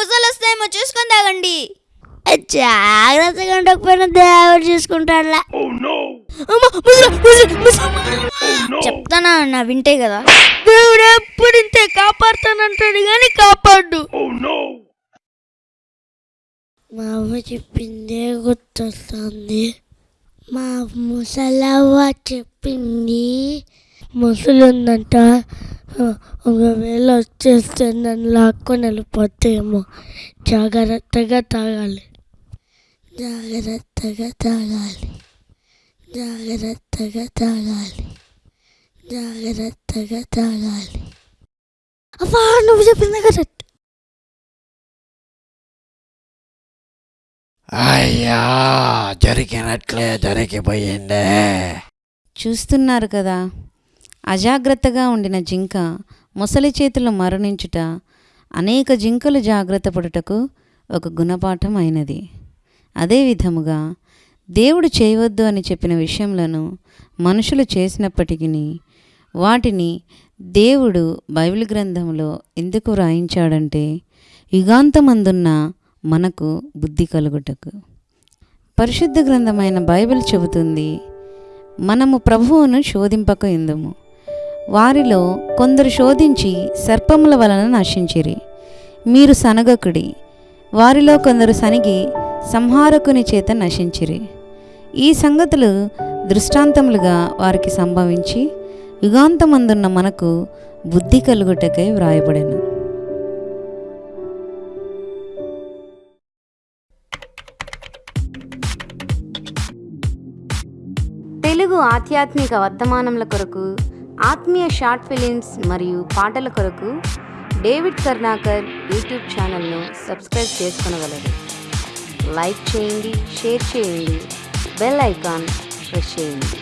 ముసలు వస్తాయేమో చూసుకొని తాగండి జాగ్రత్తగా ఉండకపోయినా దేవుడు చూసుకుంటాడులా. ముసలి, ముసలి. చెప్తానా అన్న వింటే కదా? దేవుడు ఎప్పుడు ఇంతే కాపాడుతానంటాడు కానీ కాపాడు. మా అమ్మ చెప్పిందే గుర్తొస్తుంది. మా ముసలవ్వ చెప్పింది ముసలు ఉందంట ఆ, ఒకవేళ వచ్చేస్తే నన్ను లాక్కొని వెళ్ళిపోతేమో జాగ్రత్తగా తాగాలి. జాగ్రత్తగా తాగాలి. జాగ్రత్తగా తాగాలి. జాగ్రత్తగా తాగాలి. అబ్బా నువ్వు చెప్పింది కరెక్ట్. అయ్యా జరిగినట్లే జరిగిపోయిందే. చూస్తున్నారు కదా. అజాగ్రత్తగా ఉండిన జింక ముసలి చేతులు మరణించుట అనేక జింకలు జాగ్రత్త పడుటకు ఒక గుణపాఠం అయినది. అదే విధముగా దేవుడు చేయవద్దు అని చెప్పిన విషయములను మనుషులు చేసినప్పటికీ వాటిని దేవుడు బైబిల్ గ్రంథంలో ఎందుకు వ్రాయించాడంటే యుగాంతమందున్న మనకు బుద్ధి కలుగుటకు. పరిశుద్ధ గ్రంథమైన బైబిల్ చెబుతుంది మనము ప్రభువును శోధింపక ఎందుము? వారిలో కొందరు శోధించి సర్పముల వలన నశించిరి. మీరు సనగకుడి. వారిలో కొందరు సనిగి సంహారకుని చేత నశించిరి. ఈ సంగతులు దృష్టాంతములుగా వారికి సంభవించి యుగాంతమందున్న మనకు బుద్ధి కలుగుటకై వ్రాయబడెను. తెలుగు ఆధ్యాత్మిక వర్తమానముల కొరకు ఆత్మీయ షార్ట్ ఫిలిమ్స్ మరియు పాటల కొరకు డేవిడ్ కర్ణాకర్ యూట్యూబ్ ఛానల్ను సబ్స్క్రైబ్ చేసుకునగలరు. లైక్ చేయండి షేర్ చేయండి బెల్ ఐకాన్ ప్రెస్ చేయండి.